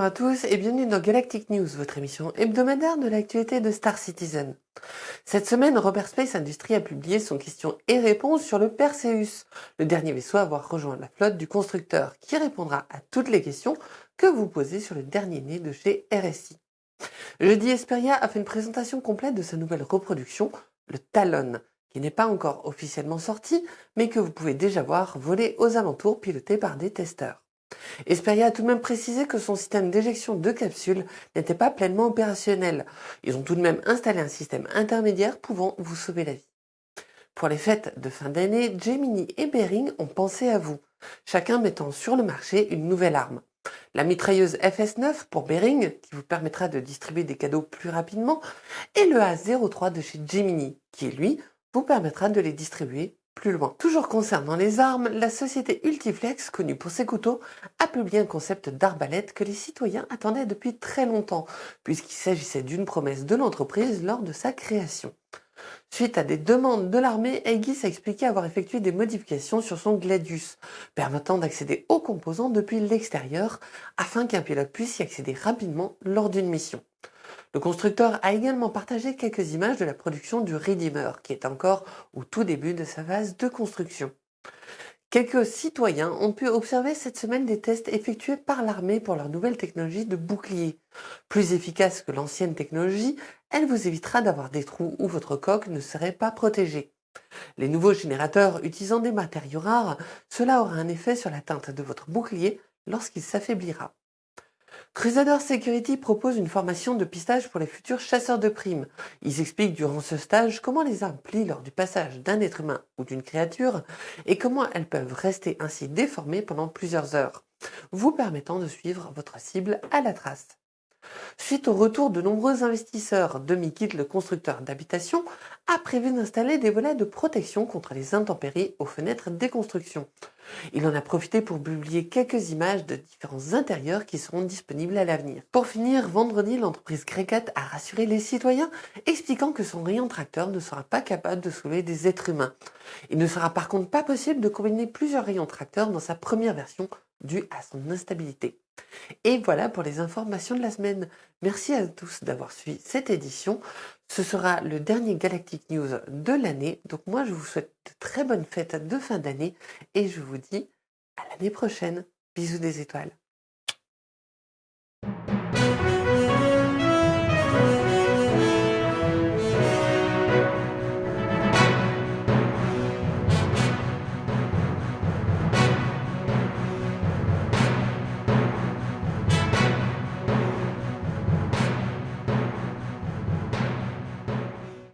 à tous et bienvenue dans Galactic News, votre émission hebdomadaire de l'actualité de Star Citizen. Cette semaine, Robert Space Industries a publié son question et réponse sur le Perseus, le dernier vaisseau à avoir rejoint la flotte du constructeur, qui répondra à toutes les questions que vous posez sur le dernier né de chez RSI. Jeudi, Esperia a fait une présentation complète de sa nouvelle reproduction, le Talon, qui n'est pas encore officiellement sorti, mais que vous pouvez déjà voir voler aux alentours piloté par des testeurs. Esperia a tout de même précisé que son système d'éjection de capsules n'était pas pleinement opérationnel. Ils ont tout de même installé un système intermédiaire pouvant vous sauver la vie. Pour les fêtes de fin d'année, Gemini et Bering ont pensé à vous, chacun mettant sur le marché une nouvelle arme. La mitrailleuse FS9 pour Bering, qui vous permettra de distribuer des cadeaux plus rapidement, et le A03 de chez Gemini, qui lui vous permettra de les distribuer plus loin. Toujours concernant les armes, la société Ultiflex, connue pour ses couteaux, a publié un concept d'arbalète que les citoyens attendaient depuis très longtemps, puisqu'il s'agissait d'une promesse de l'entreprise lors de sa création. Suite à des demandes de l'armée, Aegis a expliqué avoir effectué des modifications sur son Gladius, permettant d'accéder aux composants depuis l'extérieur, afin qu'un pilote puisse y accéder rapidement lors d'une mission. Le constructeur a également partagé quelques images de la production du Redeemer, qui est encore au tout début de sa phase de construction. Quelques citoyens ont pu observer cette semaine des tests effectués par l'armée pour leur nouvelle technologie de bouclier. Plus efficace que l'ancienne technologie, elle vous évitera d'avoir des trous où votre coque ne serait pas protégée. Les nouveaux générateurs utilisant des matériaux rares, cela aura un effet sur la teinte de votre bouclier lorsqu'il s'affaiblira. Crusader Security propose une formation de pistage pour les futurs chasseurs de primes. Ils expliquent durant ce stage comment les armes plient lors du passage d'un être humain ou d'une créature et comment elles peuvent rester ainsi déformées pendant plusieurs heures, vous permettant de suivre votre cible à la trace. Suite au retour de nombreux investisseurs, DemiKit, le constructeur d'habitation, a prévu d'installer des volets de protection contre les intempéries aux fenêtres des constructions. Il en a profité pour publier quelques images de différents intérieurs qui seront disponibles à l'avenir. Pour finir, vendredi, l'entreprise Grecat a rassuré les citoyens, expliquant que son rayon tracteur ne sera pas capable de soulever des êtres humains. Il ne sera par contre pas possible de combiner plusieurs rayons tracteurs dans sa première version due à son instabilité. Et voilà pour les informations de la semaine. Merci à tous d'avoir suivi cette édition. Ce sera le dernier Galactic News de l'année. Donc moi, je vous souhaite de très bonnes fêtes de fin d'année et je vous dis à l'année prochaine. Bisous des étoiles.